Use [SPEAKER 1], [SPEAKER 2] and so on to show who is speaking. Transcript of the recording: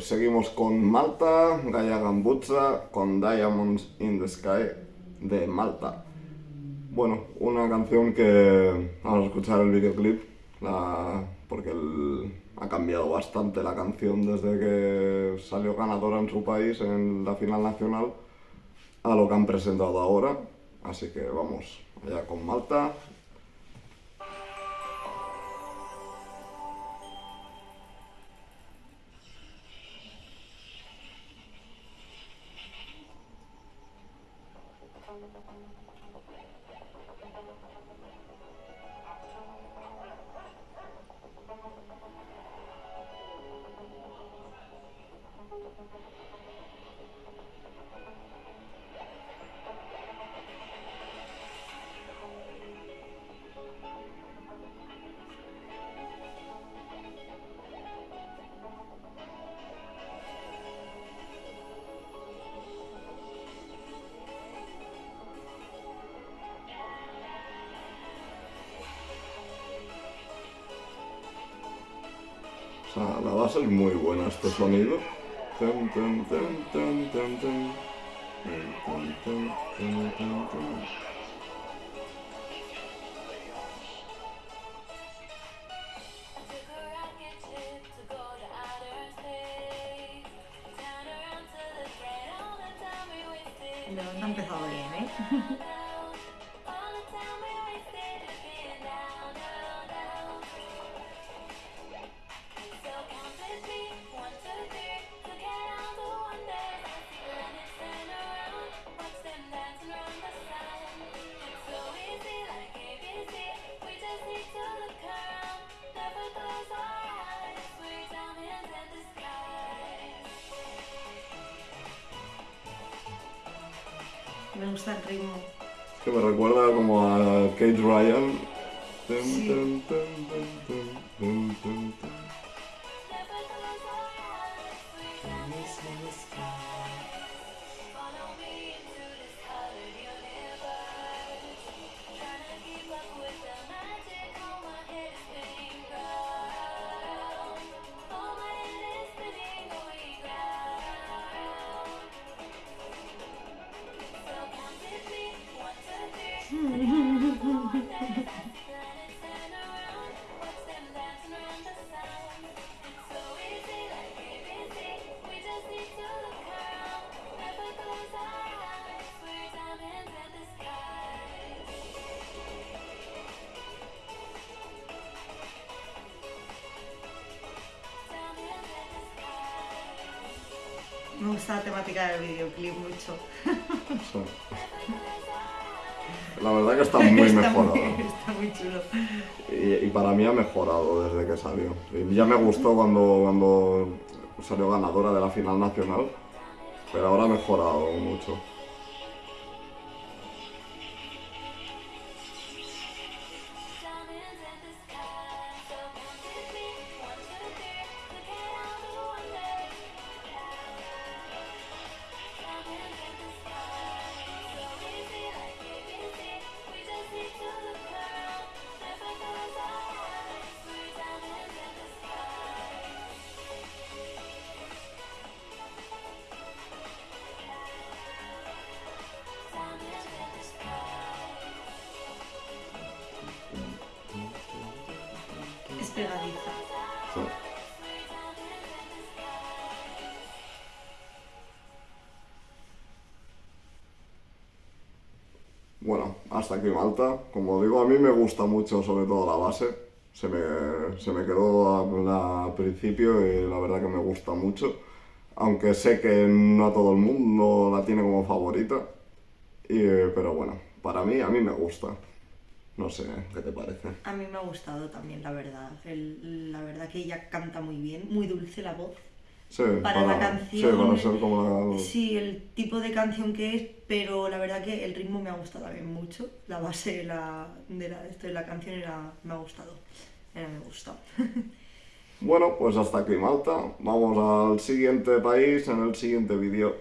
[SPEAKER 1] Pues seguimos con Malta, Gaia Gambuzza, con Diamonds in the Sky de Malta. Bueno, una canción que vamos a escuchar el videoclip, la, porque ha cambiado bastante la canción desde que salió ganadora en su país en la final nacional a lo que han presentado ahora. Así que vamos allá con Malta O sea, la base es muy buena este sonido.
[SPEAKER 2] No, no ha empezado bien, ¿eh? Me gusta el ritmo.
[SPEAKER 1] Es que me recuerda como a Kate Ryan.
[SPEAKER 2] Sí. Me gusta la temática del videoclip mucho.
[SPEAKER 1] Sí. La verdad que está muy
[SPEAKER 2] Está
[SPEAKER 1] mejorado.
[SPEAKER 2] muy- Está muy chulo.
[SPEAKER 1] Y, y para mí ha mejorado desde que salió. Y ya me gustó cuando, cuando salió ganadora de la final nacional, pero ahora ha mejorado mucho. Bueno, hasta aquí Malta. Como digo, a mí me gusta mucho sobre todo la base. Se me, se me quedó al principio y la verdad que me gusta mucho. Aunque sé que no a todo el mundo la tiene como favorita. Y, pero bueno, para mí, a mí me gusta. No sé, ¿qué te parece?
[SPEAKER 2] A mí me ha gustado también, la verdad. El- la verdad que ella canta muy bien, muy dulce la voz.
[SPEAKER 1] Sí,
[SPEAKER 2] Para la canción,
[SPEAKER 1] Sí, para ser como la...
[SPEAKER 2] Sí, el tipo de canción que es, pero la verdad que el ritmo me ha gustado también mucho. La base de la, de la, esto de la canción era, me ha gustado. Era, me gusta.
[SPEAKER 1] Bueno, pues hasta aquí Malta. Vamos al siguiente país en el siguiente vídeo.